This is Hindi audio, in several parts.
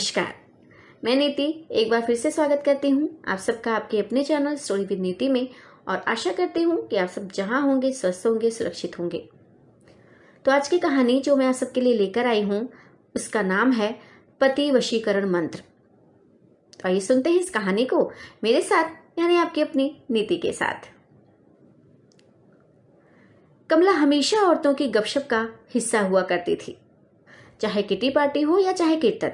नमस्कार। मैं नीति, एक बार फिर से स्वागत करती हूँ आप सबका आपके अपने चैनल स्टोरी विद नीति में और आशा करती हूँ कि आप सब जहाँ होंगे, स्वस्थ होंगे, सुरक्षित होंगे। तो आज की कहानी जो मैं आप सबके लिए लेकर आई हूँ, उसका नाम है पति वशीकरण मंत्र। तो आइए सुनते हैं इस कहानी को मेरे साथ, यानी आपकी अपनी नीति के साथ। कमला हमेशा औरतों की गपशप का हिस्सा हुआ करती थी। चाहे किटी पार्टी हो या चाहे कीर्तन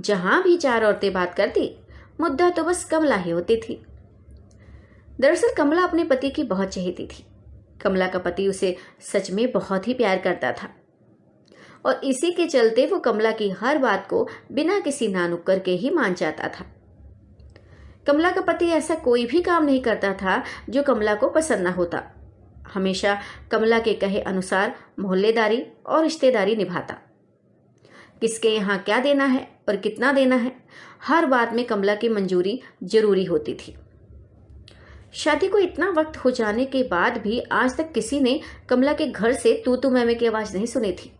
जहाँ भी चार औरतें बात करती, मुद्दा तो बस कमला ही होती थी। दरअसल कमला अपने पति की बहुत चहेती थी। कमला का पति उसे सच में बहुत ही प्यार करता था। और इसी के चलते वो कमला की हर बात को बिना किसी नानुक्कर के ही मान जाता था। कमला का पति ऐसा कोई भी काम नहीं करता था जो कमला को पसंद ना होता। हमेशा कमला के कहे अनुसार मोहल्लेदारी और रिश्तेदारी निभाता। किसके यहाँ क्या देना है और कितना देना है, हर बात में कमला की मंजूरी ज़रूरी होती थी। शादी को इतना वक्त हो जाने के बाद भी आज तक किसी ने कमला के घर से तू तू मैमे की आवाज़ नहीं सुनी थी।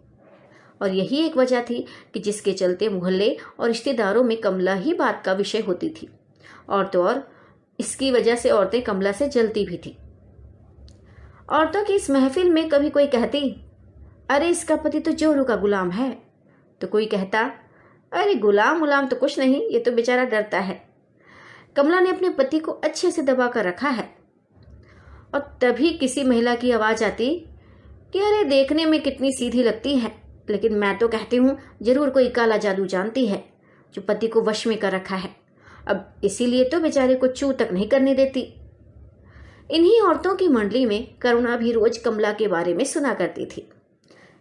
और यही एक वजह थी कि जिसके चलते मोहल्ले और रिश्तेदारों में कमला ही बात का विषय होती थी। और तो और, इसकी वजह से औरतें कमला से जलती भी थी। औरतों की इस महफिल में कभी कोई कहती, अरे, इसका पति तो जोरू का गुलाम है। तो कोई कहता, अरे गुलाम गुलाम तो कुछ नहीं, ये तो बेचारा डरता है। कमला ने अपने पति को अच्छे से दबा कर रखा है। और तभी किसी महिला की आवाज़ आती, कि अरे देखने में कितनी सीधी लगती है, लेकिन मैं तो कहती हूँ, ज़रूर कोई काला जादू जानती है, जो पति को वश में कर रखा है। अब इसीलिए तो बेचारे को चू तक नहीं करने देती। इन्हीं औरतों की मंडली में करुणा भी रोज कमला के बारे में सुना करती थी।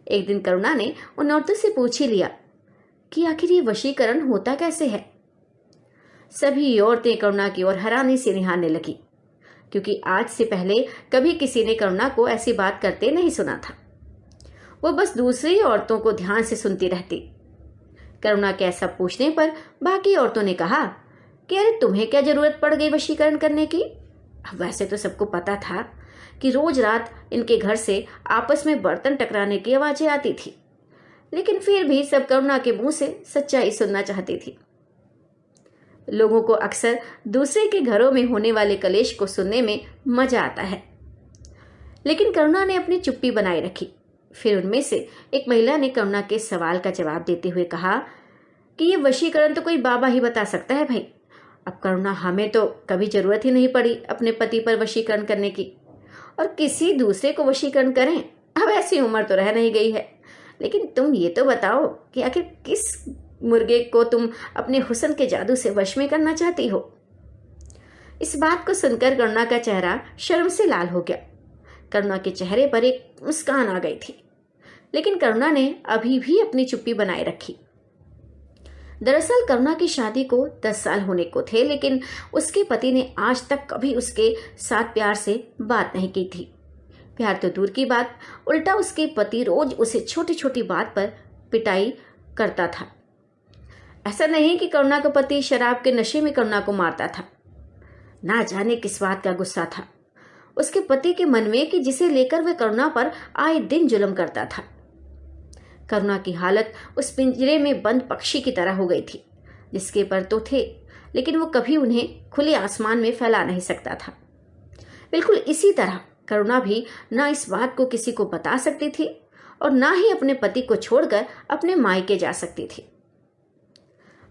एक दिन करुणा ने उन औरतों से पूछ ही लिया कि आखिर ये वशीकरण होता कैसे है? सभी औरतें करुणा की ओर हैरानी से निहारने लगी, क्योंकि आज से पहले कभी किसी ने करुणा को ऐसी बात करते नहीं सुना था। वो बस दूसरी औरतों को ध्यान से सुनती रहती। करुणा के ऐसा पूछने पर बाकी औरतों ने कहा कि अरे तुम्हें क्या ज़रूरत पड़ गई वशीकरण करने की? वैसे तो सबको पता था कि रोज रात इनके घर से आपस में बर्तन टकराने की आवाज़ें आती थी। लेकिन फिर भी सब करुणा के मुँह से सच्चाई सुनना चाहती थी। लोगों को अक्सर दूसरे के घरों में होने वाले कलेश को सुनने में मज़ा आता है। लेकिन करुणा ने अपनी चुप्पी बनाए रखी। फिर उनमें से एक महिला ने करुणा के सवाल का जवाब देते हुए कहा कि ये वशीकरण तो कोई बाबा ही बता सकता है भाई। अब करुणा हमें तो कभी ज़रूरत ही नहीं पड़ी अपने पति पर वशीकरण करने की। और किसी दूसरे को वशीकरण करें। अब ऐसी उम्र तो रह नहीं गई है। लेकिन तुम ये तो बताओ कि आखिर किस मुर्गे को तुम अपने हुसन के जादू से वश में करना चाहती हो? इस बात को सुनकर करुणा का चेहरा शर्म से लाल हो गया। करुणा के चेहरे पर एक मुस्कान आ गई थी। लेकिन करुणा ने अभी भी अपनी चुप्पी बनाए रखी। दरअसल करुणा की शादी को दस साल होने को थे, लेकिन उसके पति ने आज तक कभी उसके साथ प्यार से बात नहीं की थी। प्यार तो दूर की बात, उल्टा उसके पति रोज उसे छोटी छोटी बात पर पिटाई करता था। ऐसा नहीं कि करुणा का पति शराब के नशे में करुणा को मारता था। ना जाने किस बात का गुस्सा था। उसके पति के मन में कि जिसे लेकर वह करुणा पर आए दिन जुलम करता था। करुणा की हालत उस पिंजरे में बंद पक्षी की तरह हो गई थी। जिसके पर तो थे, लेकिन वो कभी उन्हें खुले आसमान में फैला नहीं सकता था। बिल्कुल इसी तरह करुणा भी ना इस बात को किसी को बता सकती थी और ना ही अपने पति को छोड़कर अपने मायके जा सकती थी।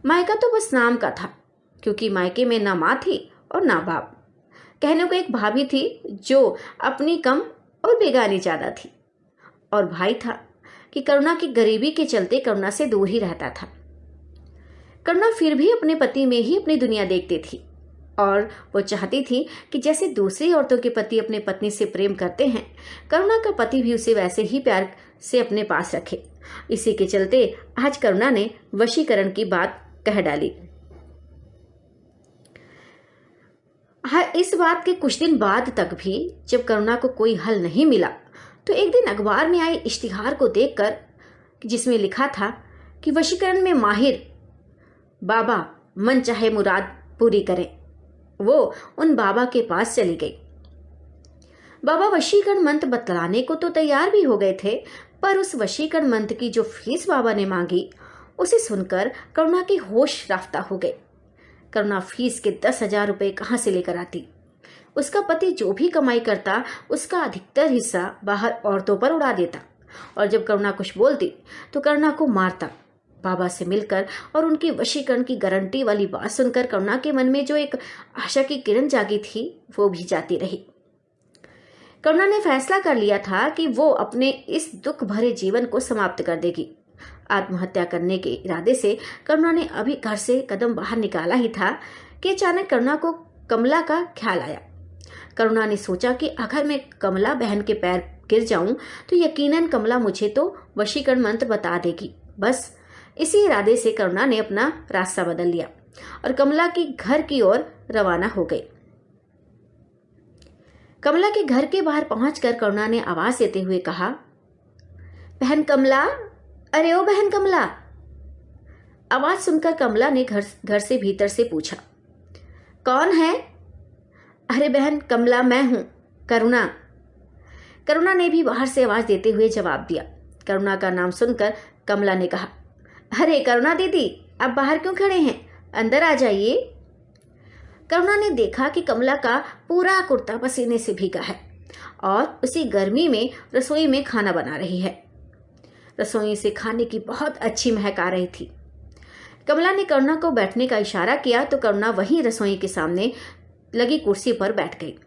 मायका तो बस नाम का था, क्योंकि मायके में ना माँ थी और ना बाप। कहने को एक भाभी थी जो अपनी कम और बेगानी ज़्यादा थी। और भाई था कि करुणा की गरीबी के चलते करुणा से दूर ही रहता था। करुणा फिर भी अपने पति में ही अपनी दुनिया देखती थी और वो चाहती थी कि जैसे दूसरी औरतों के पति अपने पत्नी से प्रेम करते हैं, करुणा का पति भी उसे वैसे ही प्यार से अपने पास रखे। इसी के चलते आज करुणा ने वशीकरण की बात कह डाली। हाँ इस बात के कुछ दिन बाद तक भी जब करुणा को कोई हल नहीं मिला तो एक दिन अखबार में आए इश्तिहार को देखकर, जिसमें लिखा था कि वशीकरण में माहिर, बाबा मन चाहे मुराद पूरी करें, वो उन बाबा के पास चली गई। बाबा वशीकरण मंत्र बतलाने को तो तैयार भी हो गए थे, पर उस वशीकरण मंत्र की जो फ़ीस बाबा ने मांगी, उसे सुनकर करुणा की होश राफ्ता हो गए करुणा फ़ीस के दस हज़ार रुपये कहाँ से लेकर आती? उसका पति जो भी कमाई करता, उसका अधिकतर हिस्सा बाहर औरतों पर उड़ा देता। और जब करुणा कुछ बोलती तो करुणा को मारता। बाबा से मिलकर और उनकी वशीकरण की गारंटी वाली बात सुनकर करुणा के मन में जो एक आशा की किरण जागी थी, वो भी जाती रही। करुणा ने फैसला कर लिया था कि वो अपने इस दुख भरे जीवन को समाप्त कर देगी। आत्महत्या करने के इरादे से करुणा ने अभी घर से कदम बाहर निकाला ही था कि अचानक करुणा को कमला का ख्याल आया। करुणा ने सोचा कि अगर मैं कमला बहन के पैर गिर जाऊँ तो यकीनन कमला मुझे तो वशीकरण मंत्र बता देगी। बस, इसी इरादे से करुणा ने अपना रास्ता बदल लिया और कमला के घर की ओर रवाना हो गई। कमला के घर के बाहर पहुंचकर करुणा ने आवाज़ देते हुए कहा, बहन कमला, अरे ओ बहन कमला! आवाज़ सुनकर कमला ने घर घर से भीतर से पूछा, कौन है? अरे बहन, कमला मैं हूँ, करुणा। करुणा ने भी बाहर से आवाज़ देते हुए जवाब दिया। करुणा का नाम सुनकर कमला ने कहा, अरे करुणा दीदी, आप बाहर क्यों खड़े हैं? अंदर आ जाइए। करुणा ने देखा कि कमला का पूरा कुर्ता पसीने से भीगा है और उसी गर्मी में रसोई में खाना बना रही है। रसोई से खाने की बहुत अच्छी महक आ रही थी। कमला ने करुणा को बैठने का इशारा किया तो करुणा वहीं रसोई के सामने लगी कुर्सी पर बैठ गई।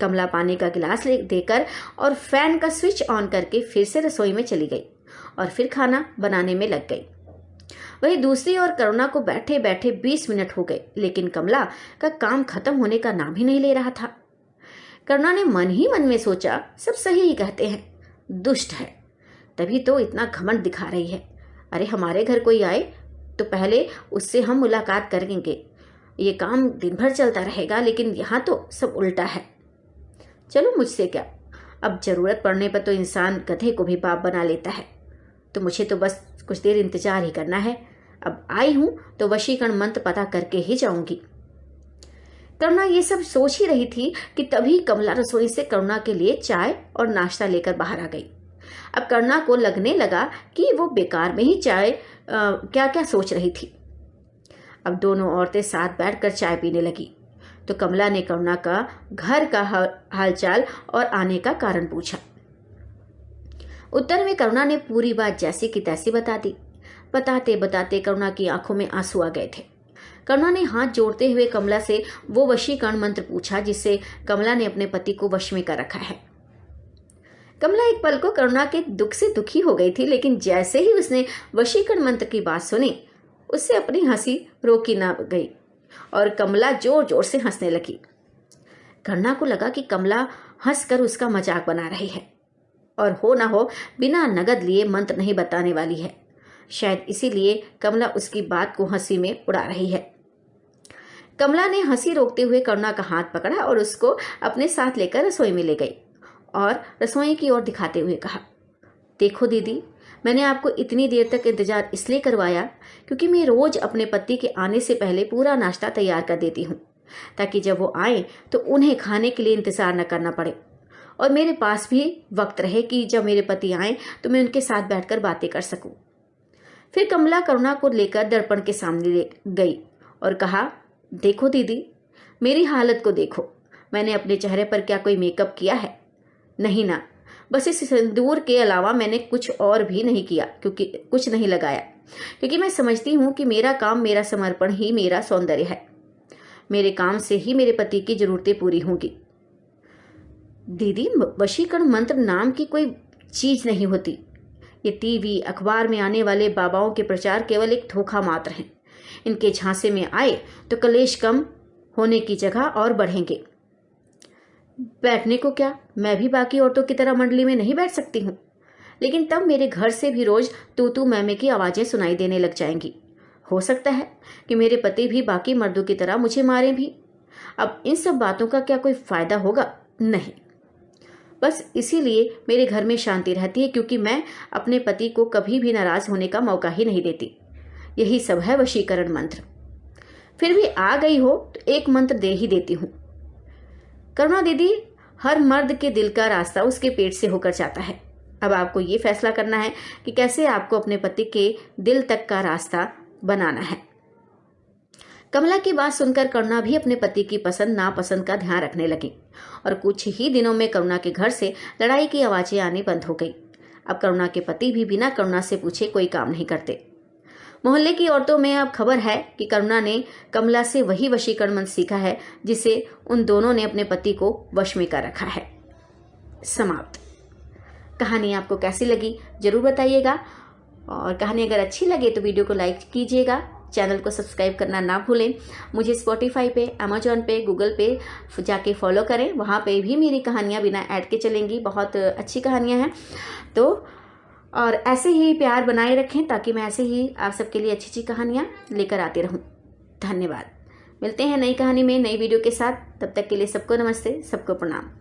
कमला पानी का गिलास ले देकर और फ़ैन का स्विच ऑन करके फिर से रसोई में चली गई और फिर खाना बनाने में लग गई। वहीं दूसरी ओर करुणा को बैठे बैठे बीस मिनट हो गए, लेकिन कमला का काम खत्म होने का नाम ही नहीं ले रहा था। करुणा ने मन ही मन में सोचा, सब सही ही कहते हैं, दुष्ट है। तभी तो इतना घमंड दिखा रही है। अरे, हमारे घर कोई आए तो पहले उससे हम मुलाकात करेंगे। ये काम दिन भर चलता रहेगा लेकिन यहाँ तो सब उल्टा है। चलो मुझसे क्या? अब ज़रूरत पड़ने पर तो इंसान गधे को भी बाप बना लेता है। तो मुझे तो बस कुछ देर इंतज़ार ही करना है। अब आई हूँ तो वशीकरण मंत्र पता करके ही जाऊँगी। करुणा ये सब सोच ही रही थी कि तभी कमला रसोई से करुणा के लिए चाय और नाश्ता लेकर बाहर आ गई। अब करुणा को लगने लगा कि वो बेकार में ही चाय आ, क्या क्या सोच रही थी। अब दोनों औरतें साथ बैठकर चाय पीने लगी। तो कमला ने करुणा का घर का हालचाल और आने का कारण पूछा। उत्तर में करुणा ने पूरी बात जैसी की तैसी बता दी। बताते बताते करुणा की आँखों में आँसू आ गए थे। करुणा ने हाथ जोड़ते हुए कमला से वो वशीकरण मंत्र पूछा जिससे कमला ने अपने पति को वश में कर रखा है। कमला एक पल को करुणा के दुख से दुखी हो गई थी, लेकिन जैसे ही उसने वशीकरण मंत्र की बात सुनी उससे अपनी हँसी रोकी ना गई और कमला ज़ोर ज़ोर से हंसने लगी। करुणा को लगा कि कमला हंसकर उसका मज़ाक बना रही है और हो ना हो बिना नगद लिए मंत्र नहीं बताने वाली है। शायद इसीलिए कमला उसकी बात को हँसी में उड़ा रही है। कमला ने हँसी रोकते हुए करुणा का हाथ पकड़ा और उसको अपने साथ लेकर रसोई में ले गई और रसोई की ओर दिखाते हुए कहा, देखो दीदी मैंने आपको इतनी देर तक इंतज़ार इसलिए करवाया क्योंकि मैं रोज अपने पति के आने से पहले पूरा नाश्ता तैयार कर देती हूँ, ताकि जब वो आए तो उन्हें खाने के लिए इंतज़ार न करना पड़े। और मेरे पास भी वक्त रहे कि जब मेरे पति आए तो मैं उनके साथ बैठकर बातें कर सकूँ। फिर कमला करुणा को लेकर दर्पण के सामने ले गई और कहा, देखो दीदी, मेरी हालत को देखो। मैंने अपने चेहरे पर क्या कोई मेकअप किया है? नहीं ना। बस इस सिंदूर के अलावा मैंने कुछ और भी नहीं किया, क्योंकि कुछ नहीं लगाया। क्योंकि मैं समझती हूँ कि मेरा काम मेरा समर्पण ही मेरा सौंदर्य है। मेरे काम से ही मेरे पति की जरूरतें पूरी होंगी। दीदी, वशीकरण मंत्र नाम की कोई चीज़ नहीं होती। ये टीवी, अखबार में आने वाले बाबाओं के प्रचार केवल एक धोखा मात्र हैं। इनके झांसे में आए तो कलेश कम होने की जगह और बढ़ेंगे। बैठने को क्या? मैं भी बाकी औरतों की तरह मंडली में नहीं बैठ सकती हूँ। लेकिन तब मेरे घर से भी रोज तू तू मैमे की आवाज़ें सुनाई देने लग जाएँगी। हो सकता है कि मेरे पति भी बाकी मर्दों की तरह मुझे मारें भी। अब इन सब बातों का क्या कोई फ़ायदा होगा? नहीं। बस इसीलिए मेरे घर में शांति रहती है क्योंकि मैं अपने पति को कभी भी नाराज़ होने का मौका ही नहीं देती। यही सब है वशीकरण मंत्र। फिर भी आ गई हो तो एक मंत्र दे ही देती हूँ। करुणा दीदी, हर मर्द के दिल का रास्ता उसके पेट से होकर जाता है। अब आपको ये फैसला करना है कि कैसे आपको अपने पति के दिल तक का रास्ता बनाना है। कमला की बात सुनकर करुणा भी अपने पति की पसंद, नापसंद का ध्यान रखने लगी और कुछ ही दिनों में करुणा के घर से लड़ाई की आवाज़ें आनी बंद हो गई। अब करुणा के पति भी बिना करुणा से पूछे कोई काम नहीं करते। मोहल्ले की औरतों में अब खबर है कि करुणा ने कमला से वही वशीकरण मंत्र सीखा है, जिसे उन दोनों ने अपने पति को वश में कर रखा है। समाप्त। कहानी आपको कैसी लगी, ज़रूर बताइएगा। और कहानी अगर अच्छी लगे तो वीडियो को लाइक कीजिएगा, चैनल को सब्सक्राइब करना ना भूलें। मुझे स्पॉटिफाई पे अमेजोन पे गूगल पे जाके फॉलो करें। वहाँ पे भी मेरी कहानियाँ बिना ऐड के चलेंगी। बहुत अच्छी कहानियाँ हैं। तो और ऐसे ही प्यार बनाए रखें ताकि मैं ऐसे ही आप सबके लिए अच्छी अच्छी कहानियाँ लेकर आती रहूँ। धन्यवाद। मिलते हैं नई कहानी में नई वीडियो के साथ। तब तक के लिए सबको नमस्ते, सबको प्रणाम।